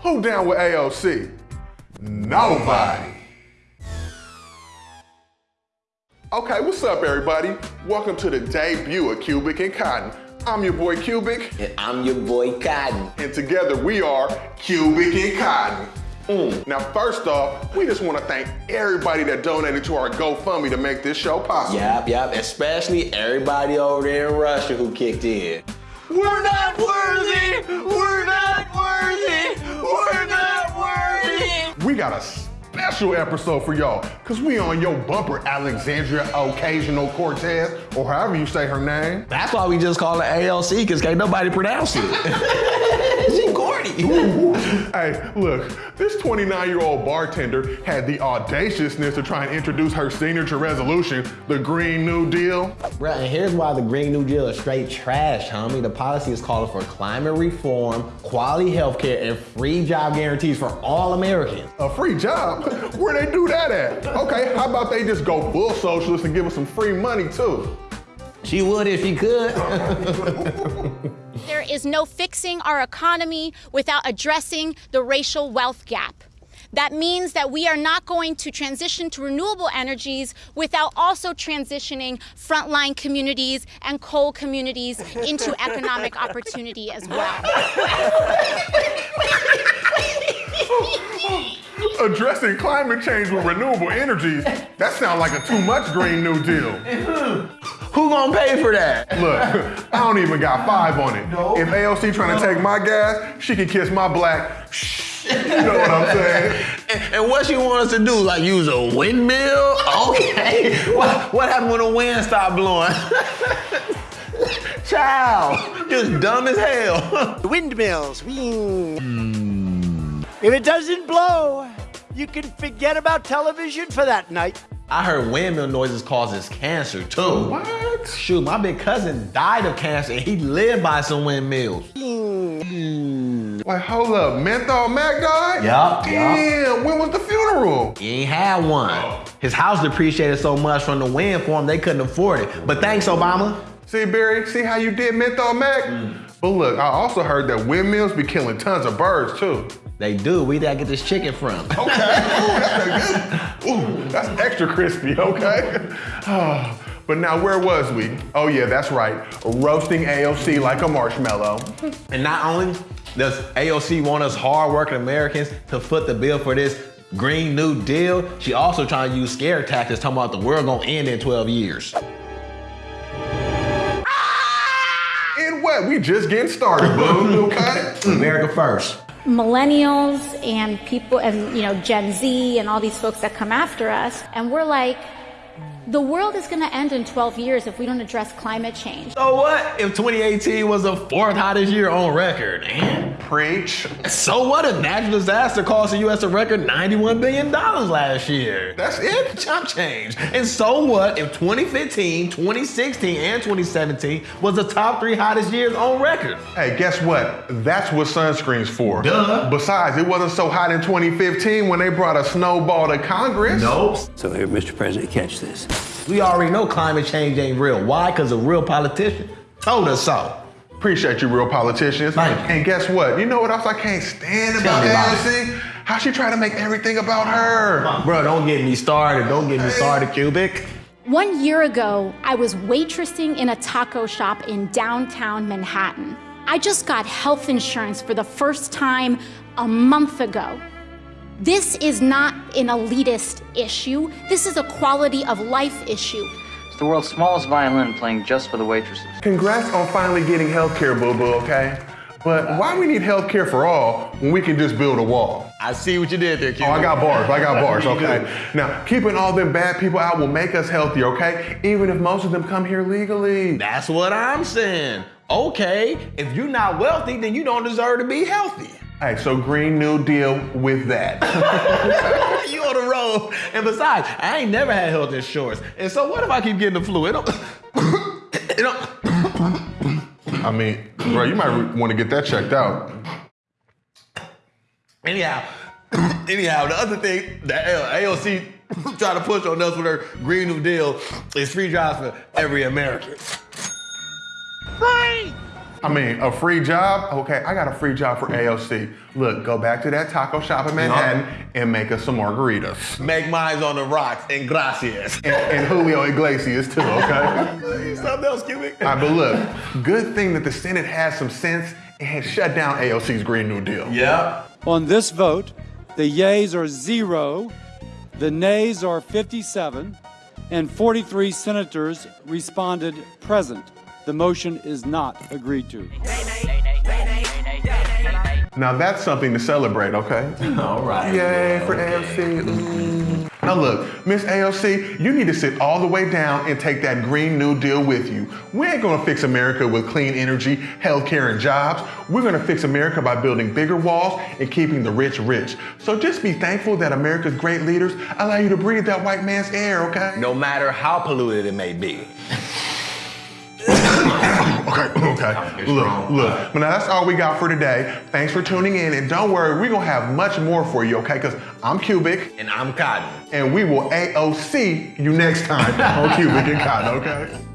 Who down with AOC? Nobody. Okay, what's up, everybody? Welcome to the debut of Cubic and Cotton. I'm your boy Cubic. And I'm your boy Cotton. And together we are Cubic and Cotton. Mm. Now, first off, we just want to thank everybody that donated to our GoFundMe to make this show possible. Yep, yep, especially everybody over there in Russia who kicked in. We're not worthy! We're not worthy! We're not worthy! We got a special episode for y'all, cause we on your bumper Alexandria Occasional Cortez, or however you say her name. That's why we just call it ALC, cause can't nobody pronounce it. she corny. hey, look, this 29-year-old bartender had the audaciousness to try and introduce her signature resolution, the Green New Deal. Bruh, and here's why the Green New Deal is straight trash, homie. The policy is calling for climate reform, quality healthcare, and free job guarantees for all Americans. A free job? Where they do that at? Okay, how about they just go full socialist and give us some free money too? She would if she could. there is no fixing our economy without addressing the racial wealth gap. That means that we are not going to transition to renewable energies without also transitioning frontline communities and coal communities into economic opportunity as well. Addressing climate change with renewable energies, that sounds like a too much Green New Deal. Who gonna pay for that? Look, I don't even got five on it. No. If AOC trying to take my gas, she can kiss my black. You know what I'm saying? And, and, what she want us to do? Like use a windmill? Okay. what, what happened when the wind stopped blowing? Child, just dumb as hell. Windmills. Mm. If it doesn't blow, you can forget about television for that night. I heard windmill noises causes cancer too. What? Shoot, my big cousin died of cancer and he lived by some windmills. Mm. Wait, hold up, Menthol Mac died? Yup, Damn, when was the funeral? He ain't had one. His house depreciated so much from the wind for him, they couldn't afford it. But thanks, Obama. See, Barry, see how you did Menthol Mac? Mm. But look, I also heard that windmills be killing tons of birds too. They do. We did I get this chicken from. Okay. Ooh, that's, good, Ooh, that's extra crispy, okay? Oh, but now where was we? Oh yeah, that's right. Roasting AOC like a marshmallow. And not only does AOC want us hardworking Americans to foot the bill for this Green New Deal, she also trying to use scare tactics talking about the world gonna end in 12 years. In what? We just getting started, boo, okay? America first millennials and people and you know Gen Z and all these folks that come after us and we're like the world is going to end in 12 years if we don't address climate change. So what if 2018 was the fourth hottest year on record? Man, preach. So what if natural disaster cost the U.S. a record $91 billion last year? That's it? Chump change. And so what if 2015, 2016, and 2017 was the top three hottest years on record? Hey, guess what? That's what sunscreen's for. Duh. Besides, it wasn't so hot in 2015 when they brought a snowball to Congress. Nope. So here, Mr. President, catch this. We already know climate change ain't real. Why? Because a real politician told us so. Appreciate you, real politicians. Thank you. And guess what? You know what else I can't stand about AOC? How she try to make everything about her. Bro, don't get me started. Don't get me started, Cubic. One year ago, I was waitressing in a taco shop in downtown Manhattan. I just got health insurance for the first time a month ago. This is not an elitist issue. This is a quality of life issue. It's the world's smallest violin playing just for the waitresses. Congrats on finally getting healthcare, boo-boo, okay? But why we need healthcare for all when we can just build a wall? I see what you did there, kid. Oh, I got bars. I got bars, okay? now, keeping all them bad people out will make us healthier, okay? Even if most of them come here legally. That's what I'm saying. Okay, if you're not wealthy, then you don't deserve to be healthy. Hey, so Green New Deal with that. you on the road. And besides, I ain't never had health insurance. And so what if I keep getting the flu? It don't, it don't. I mean, bro, you might want to get that checked out. Anyhow, anyhow, the other thing that AOC trying to push on us with her Green New Deal is free jobs for every American. Free! I mean, a free job? Okay, I got a free job for AOC. Look, go back to that taco shop in Manhattan and make us some margaritas. Make mines on the rocks and gracias. And, and Julio Iglesias too, okay? Something else, Cubic. All right, but look, good thing that the Senate has some sense and has shut down AOC's Green New Deal. Yeah. On this vote, the yeas are zero, the nays are 57, and 43 senators responded present. The motion is not agreed to. Now that's something to celebrate, okay? All right. Yay for AOC. Ooh. Now look, Miss AOC, you need to sit all the way down and take that Green New Deal with you. We ain't gonna fix America with clean energy, healthcare, and jobs. We're gonna fix America by building bigger walls and keeping the rich rich. So just be thankful that America's great leaders allow you to breathe that white man's air, okay? No matter how polluted it may be. Okay, okay. Look, look. But now that's all we got for today. Thanks for tuning in, and don't worry, we're gonna have much more for you, okay? Because I'm Cubic, And I'm Cotton. and we will AOC you next time on Cubic and Cotton, okay?